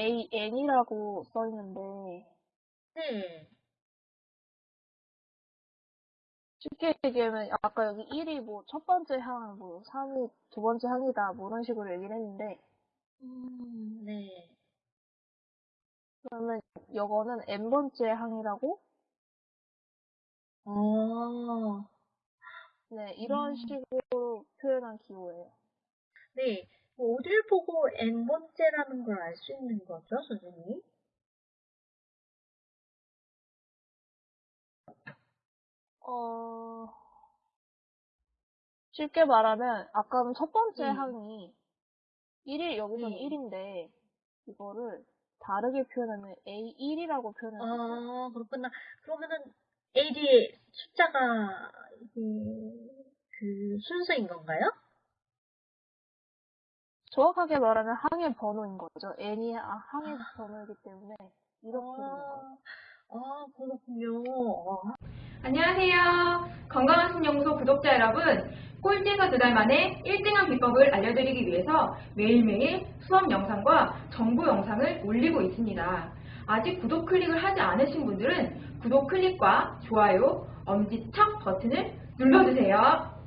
AN이라고 써 있는데, 네. 쉽게 얘기하면 아까 여기 1이 뭐 첫 번째 항, 뭐 3이 두 번째 항이다, 뭐 이런 식으로 얘기를 했는데, 음, 네. 그러면 이거는 n번째 항이라고, 어, 네, 이런 음. 식으로 표현한 기호예요. 네. 뭐 어딜 보고 n번째라는 걸 알 수 있는 거죠, 선생님? 어, 쉽게 말하면, 아까는 첫 번째 네. 항이 1일, 여기서는 네. 1인데, 이거를 다르게 표현하면 A1이라고 표현할 수 있어요. 아, 그렇구나. 그러면은 A 뒤에 숫자가 이게 그 순서인 건가요? 정확하게 말하면 항의 번호인 거죠. n이 아, 항의 번호이기 때문에 이렇게. 아, 아, 그렇군요. 아, 안녕하세요. 건강한 신연구소 구독자 여러분. 꼴찌에서 두 달 만에 1등한 비법을 알려드리기 위해서 매일매일 수업 영상과 정보 영상을 올리고 있습니다. 아직 구독 클릭을 하지 않으신 분들은 구독 클릭과 좋아요, 엄지척 버튼을 눌러주세요.